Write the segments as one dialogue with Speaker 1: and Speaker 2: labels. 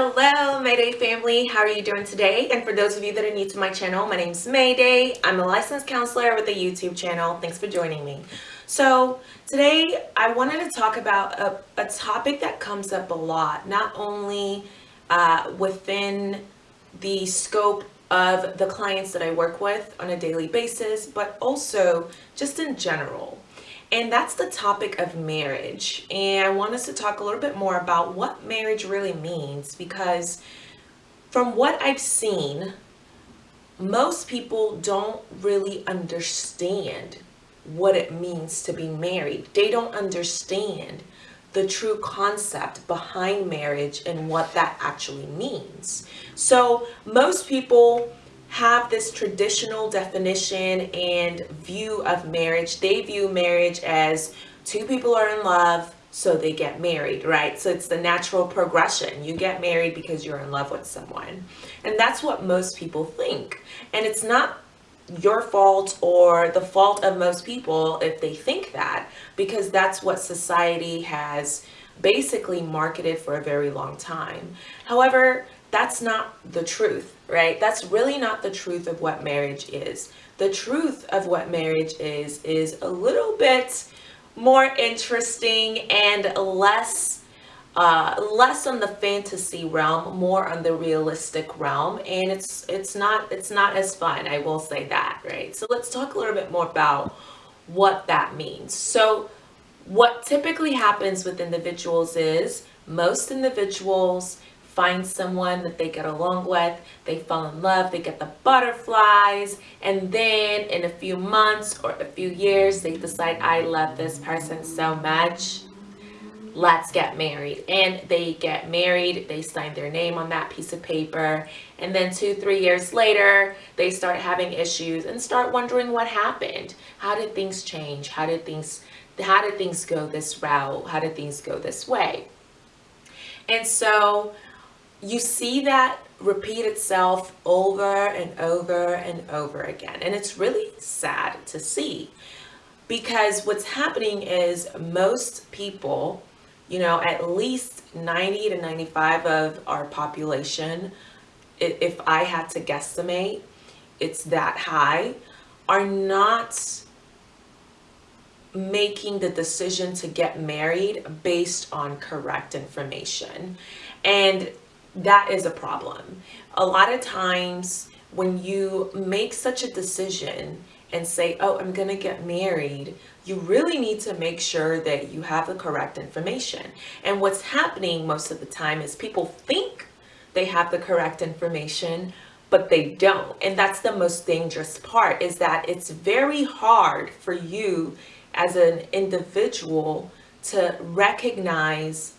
Speaker 1: Hello Mayday family, how are you doing today? And for those of you that are new to my channel, my name is Mayday. I'm a licensed counselor with a YouTube channel. Thanks for joining me. So today I wanted to talk about a, a topic that comes up a lot, not only uh, within the scope of the clients that I work with on a daily basis, but also just in general. And that's the topic of marriage. And I want us to talk a little bit more about what marriage really means because from what I've seen, most people don't really understand what it means to be married. They don't understand the true concept behind marriage and what that actually means. So most people have this traditional definition and view of marriage. They view marriage as two people are in love, so they get married, right? So it's the natural progression. You get married because you're in love with someone. And that's what most people think. And it's not your fault or the fault of most people if they think that, because that's what society has basically marketed for a very long time. However, that's not the truth, right? That's really not the truth of what marriage is. The truth of what marriage is, is a little bit more interesting and less uh, less on the fantasy realm, more on the realistic realm, and it's it's not it's not as fun. I will say that, right? So let's talk a little bit more about what that means. So what typically happens with individuals is most individuals find someone that they get along with, they fall in love, they get the butterflies, and then in a few months or a few years, they decide, I love this person so much, let's get married. And they get married, they sign their name on that piece of paper, and then two, three years later, they start having issues and start wondering what happened. How did things change? How did things, how did things go this route? How did things go this way? And so you see that repeat itself over and over and over again. And it's really sad to see because what's happening is most people, you know, at least 90 to 95 of our population, if I had to guesstimate, it's that high, are not making the decision to get married based on correct information. And that is a problem. A lot of times when you make such a decision and say, oh, I'm going to get married, you really need to make sure that you have the correct information. And what's happening most of the time is people think they have the correct information, but they don't. And that's the most dangerous part is that it's very hard for you as an individual to recognize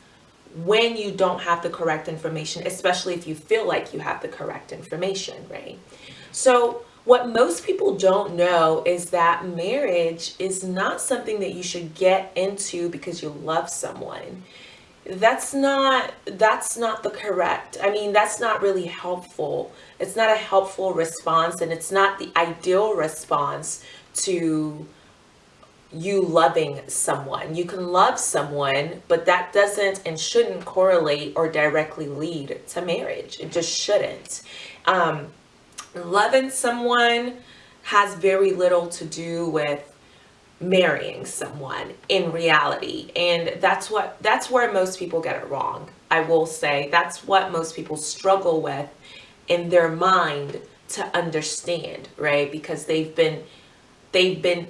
Speaker 1: when you don't have the correct information, especially if you feel like you have the correct information, right? So what most people don't know is that marriage is not something that you should get into because you love someone. That's not, that's not the correct, I mean, that's not really helpful. It's not a helpful response and it's not the ideal response to you loving someone. You can love someone, but that doesn't and shouldn't correlate or directly lead to marriage. It just shouldn't. Um, loving someone has very little to do with marrying someone in reality and that's what that's where most people get it wrong i will say that's what most people struggle with in their mind to understand right because they've been they've been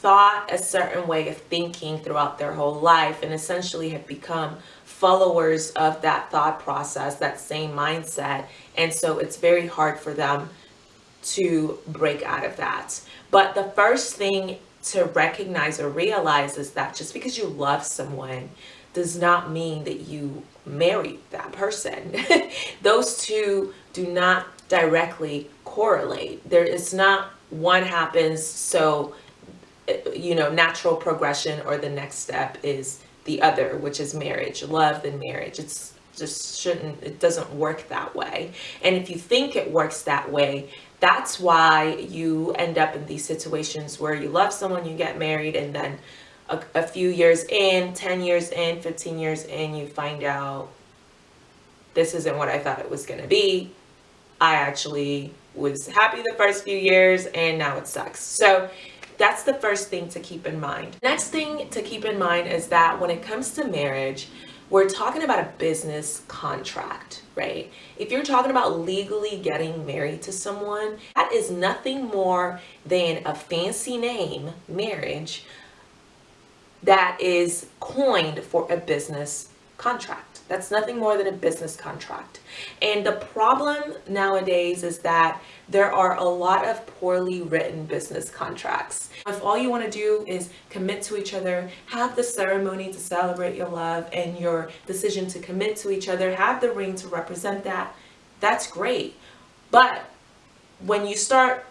Speaker 1: thought a certain way of thinking throughout their whole life and essentially have become followers of that thought process, that same mindset. And so it's very hard for them to break out of that. But the first thing to recognize or realize is that just because you love someone does not mean that you marry that person. Those two do not directly correlate. There is not one happens so you know, natural progression or the next step is the other, which is marriage, love then marriage. It's just shouldn't, it doesn't work that way. And if you think it works that way, that's why you end up in these situations where you love someone, you get married, and then a, a few years in, 10 years in, 15 years in, you find out this isn't what I thought it was going to be. I actually was happy the first few years and now it sucks. So that's the first thing to keep in mind. Next thing to keep in mind is that when it comes to marriage, we're talking about a business contract, right? If you're talking about legally getting married to someone, that is nothing more than a fancy name, marriage, that is coined for a business contract. That's nothing more than a business contract. And the problem nowadays is that there are a lot of poorly written business contracts. If all you want to do is commit to each other, have the ceremony to celebrate your love and your decision to commit to each other, have the ring to represent that, that's great. But when you start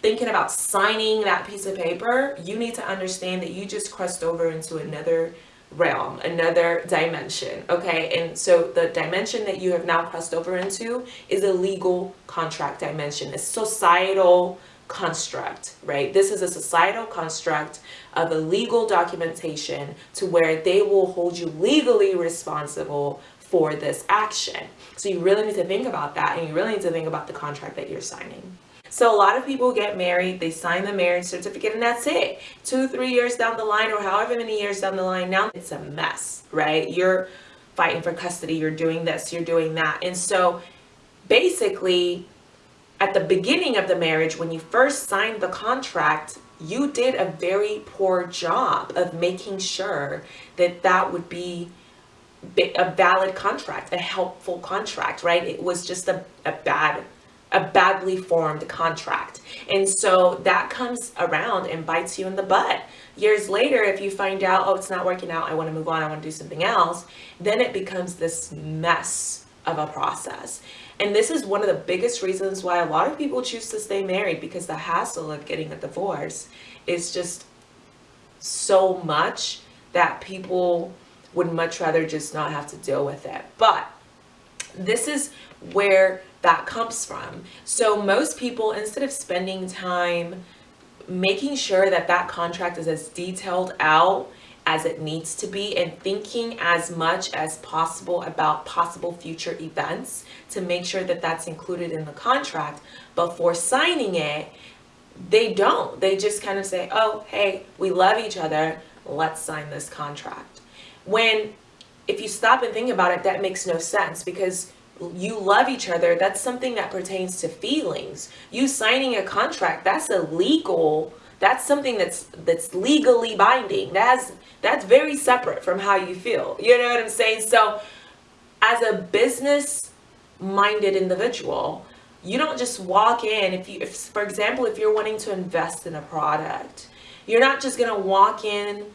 Speaker 1: thinking about signing that piece of paper, you need to understand that you just crossed over into another realm, another dimension, okay? And so the dimension that you have now crossed over into is a legal contract dimension, a societal construct, right? This is a societal construct of a legal documentation to where they will hold you legally responsible for this action. So you really need to think about that and you really need to think about the contract that you're signing. So a lot of people get married, they sign the marriage certificate and that's it. Two, three years down the line or however many years down the line, now it's a mess, right? You're fighting for custody, you're doing this, you're doing that. And so basically at the beginning of the marriage, when you first signed the contract, you did a very poor job of making sure that that would be a valid contract, a helpful contract, right? It was just a, a bad a badly formed contract. And so that comes around and bites you in the butt. Years later, if you find out, oh, it's not working out, I want to move on, I want to do something else, then it becomes this mess of a process. And this is one of the biggest reasons why a lot of people choose to stay married because the hassle of getting a divorce is just so much that people would much rather just not have to deal with it. But this is where that comes from. So most people, instead of spending time making sure that that contract is as detailed out as it needs to be and thinking as much as possible about possible future events to make sure that that's included in the contract before signing it, they don't. They just kind of say, oh, hey, we love each other. Let's sign this contract. When if you stop and think about it, that makes no sense because you love each other. That's something that pertains to feelings. You signing a contract, that's a legal, that's something that's that's legally binding. That's that's very separate from how you feel. You know what I'm saying? So as a business minded individual, you don't just walk in if you if for example if you're wanting to invest in a product, you're not just going to walk in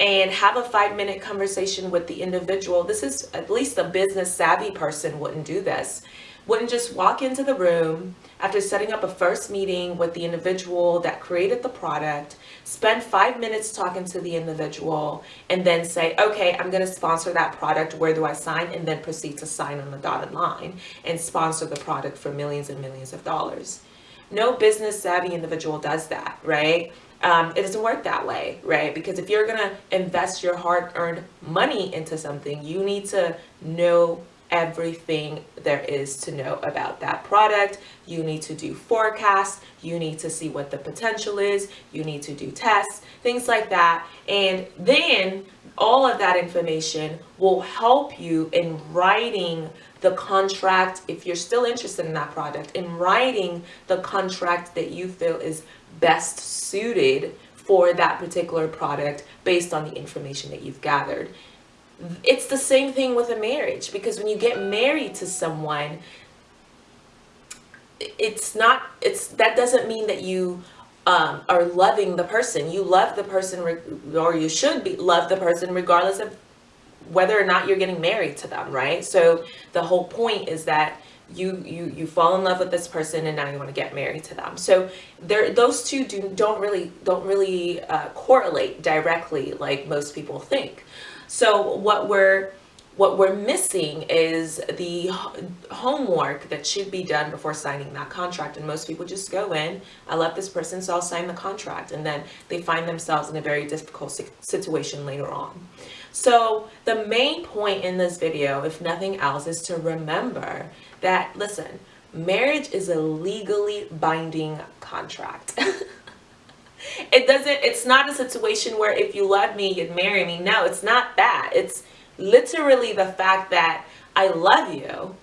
Speaker 1: and have a five minute conversation with the individual. This is at least a business savvy person wouldn't do this. Wouldn't just walk into the room after setting up a first meeting with the individual that created the product, spend five minutes talking to the individual, and then say, okay, I'm going to sponsor that product. Where do I sign? And then proceed to sign on the dotted line and sponsor the product for millions and millions of dollars. No business savvy individual does that, right? Um, it doesn't work that way, right? Because if you're to invest your hard-earned money into something, you need to know everything there is to know about that product. You need to do forecasts. You need to see what the potential is. You need to do tests, things like that. And then all of that information will help you in writing the contract if you're still interested in that product in writing the contract that you feel is best suited for that particular product based on the information that you've gathered. It's the same thing with a marriage because when you get married to someone, it's not, it's, that doesn't mean that you um, are loving the person. You love the person or you should be love the person regardless of whether or not you're getting married to them, right? So the whole point is that you you you fall in love with this person and now you want to get married to them. So there those two do don't really don't really uh, correlate directly like most people think. So what we're what we're missing is the homework that should be done before signing that contract. And most people just go in i love this person so i'll sign the contract. And then they find themselves in a very difficult situation later on. So the main point in this video, if nothing else, is to remember that, listen, marriage is a legally binding contract. it doesn't, it's not a situation where if you love me, you'd marry me. No, it's not that. It's literally the fact that I love you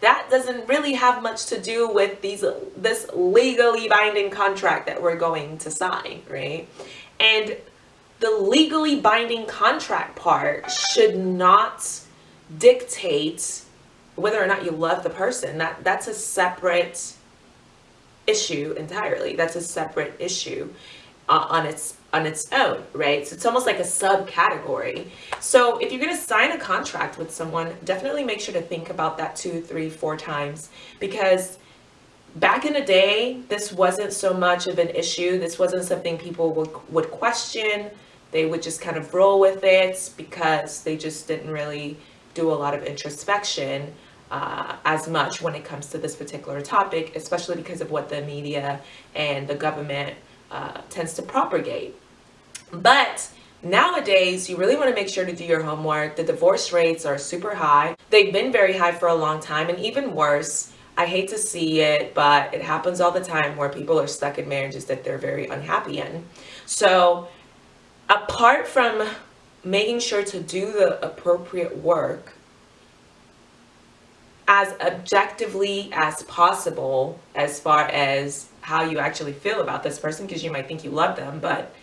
Speaker 1: that doesn't really have much to do with these this legally binding contract that we're going to sign, right? And the legally binding contract part should not dictate whether or not you love the person. That that's a separate issue entirely. That's a separate issue uh, on its on its own, right? So it's almost like a subcategory. So if you're going to sign a contract with someone, definitely make sure to think about that two, three, four times because back in the day, this wasn't so much of an issue. This wasn't something people would, would question. They would just kind of roll with it because they just didn't really do a lot of introspection uh, as much when it comes to this particular topic, especially because of what the media and the government uh, tends to propagate. But Nowadays, you really want to make sure to do your homework. The divorce rates are super high. They've been very high for a long time and even worse, I hate to see it, but it happens all the time where people are stuck in marriages that they're very unhappy in. So apart from making sure to do the appropriate work as objectively as possible as far as how you actually feel about this person because you might think you love them but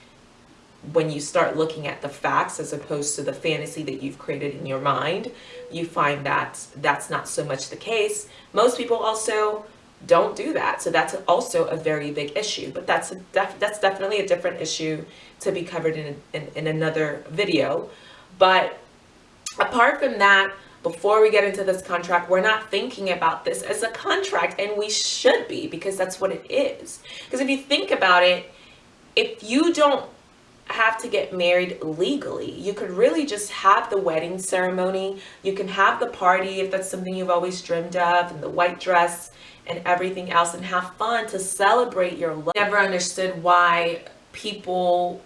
Speaker 1: when you start looking at the facts as opposed to the fantasy that you've created in your mind you find that that's not so much the case. Most people also don't do that so that's also a very big issue but that's a def that's definitely a different issue to be covered in, in, in another video but apart from that before we get into this contract, we're not thinking about this as a contract and we should be because that's what it is. Because if you think about it, if you don't have to get married legally, you could really just have the wedding ceremony. You can have the party if that's something you've always dreamed of and the white dress and everything else and have fun to celebrate your love. Never understood why people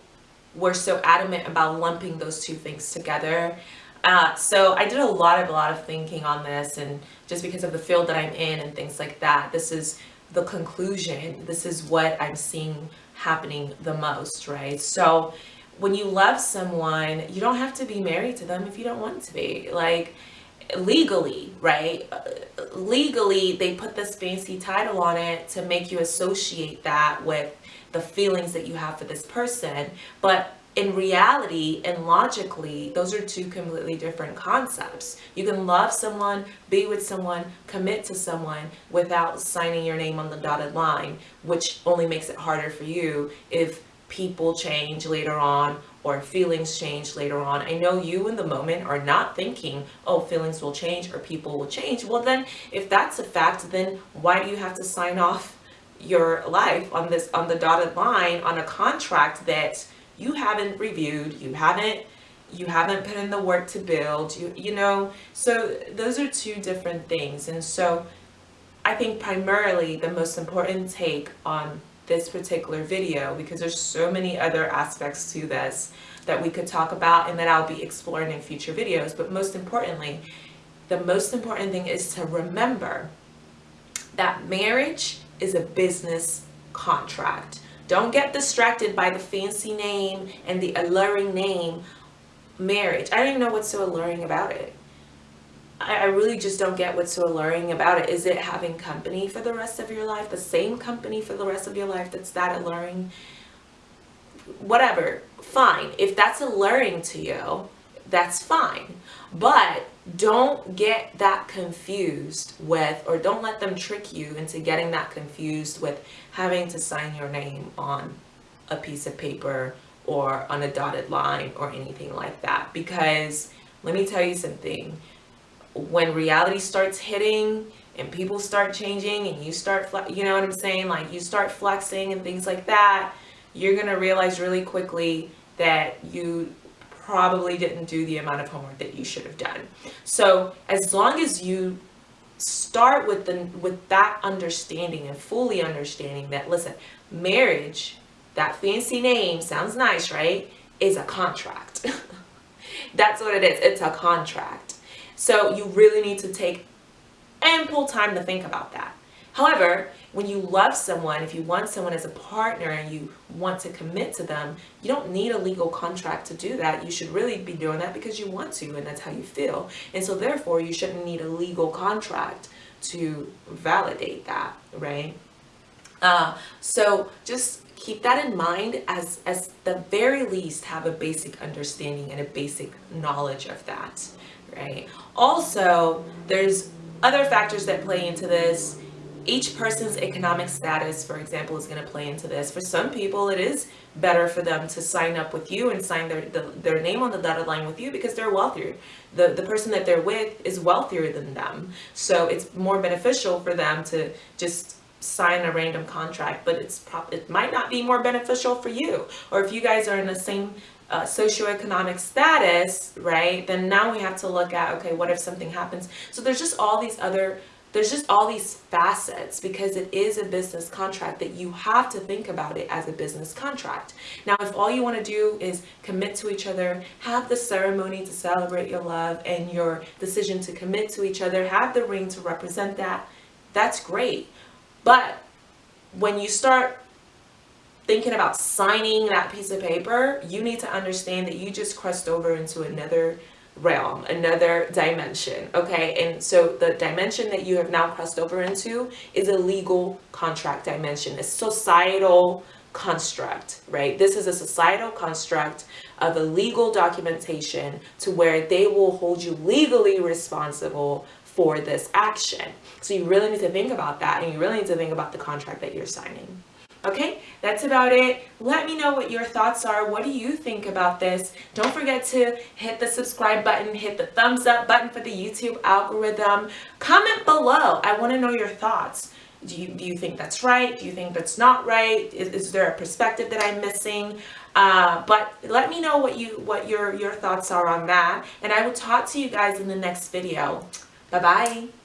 Speaker 1: were so adamant about lumping those two things together. Uh, so I did a lot of a lot of thinking on this and just because of the field that I'm in and things like that, this is the conclusion. This is what I'm seeing happening the most, right? So when you love someone, you don't have to be married to them if you don't want to be. Like legally, right? Legally, they put this fancy title on it to make you associate that with the feelings that you have for this person. But in reality and logically, those are two completely different concepts. You can love someone, be with someone, commit to someone without signing your name on the dotted line, which only makes it harder for you if people change later on or feelings change later on. I know you in the moment are not thinking, oh, feelings will change or people will change. Well, then if that's a fact, then why do you have to sign off your life on this, on the dotted line on a contract that you haven't reviewed, you haven't you haven't put in the work to build, you you know, so those are two different things. And so I think primarily the most important take on this particular video because there's so many other aspects to this that we could talk about and that I'll be exploring in future videos. But most importantly, the most important thing is to remember that marriage is a business contract. Don't get distracted by the fancy name and the alluring name marriage. I don't even know what's so alluring about it. I, really just don't get what's so alluring about it. Is it having company for the rest of your life? The same company for the rest of your life that's that alluring? Whatever, fine. If that's alluring to you, that's fine. But don't get that confused with, or don't let them trick you into getting that confused with having to sign your name on a piece of paper or on a dotted line or anything like that. Because let me tell you something, when reality starts hitting and people start changing and you start, you know what I'm saying? Like you start flexing and things like that, you're going to realize really quickly that you probably didn't do the amount of homework that you should have done. So as long as you start with the with that understanding and fully understanding that listen, marriage, that fancy name sounds nice, right? Is a contract. That's what it is. It's a contract. So you really need to take ample time to think about that. However, when you love someone, if you want someone as a partner and you want to commit to them, you don't need a legal contract to do that. You should really be doing that because you want to and that's how you feel. And so therefore, you shouldn't need a legal contract to validate that, right? Uh, so just keep that in mind as, as the very least have a basic understanding and a basic knowledge of that, right? Also, there's other factors that play into this each person's economic status, for example, is going to play into this. For some people, it is better for them to sign up with you and sign their, the, their name on the dotted line with you because they're wealthier. The, the person that they're with is wealthier than them. So it's more beneficial for them to just sign a random contract, but it's it might not be more beneficial for you. Or if you guys are in the same uh, socioeconomic status, right, then now we have to look at, okay, what if something happens? So there's just all these other there's just all these facets because it is a business contract that you have to think about it as a business contract. Now, if all you want to do is commit to each other, have the ceremony to celebrate your love and your decision to commit to each other, have the ring to represent that, that's great. But when you start thinking about signing that piece of paper, you need to understand that you just crossed over into another realm, another dimension, okay? And so the dimension that you have now crossed over into is a legal contract dimension, a societal construct, right? This is a societal construct of a legal documentation to where they will hold you legally responsible for this action. So you really need to think about that and you really need to think about the contract that you're signing. Okay, that's about it. Let me know what your thoughts are. What do you think about this? Don't forget to hit the subscribe button, hit the thumbs up button for the YouTube algorithm. Comment below. I want to know your thoughts. Do you, do you think that's right? Do you think that's not right? Is, is there a perspective that I'm missing? Uh, but let me know what you what your, your thoughts are on that. And I will talk to you guys in the next video. Bye-bye.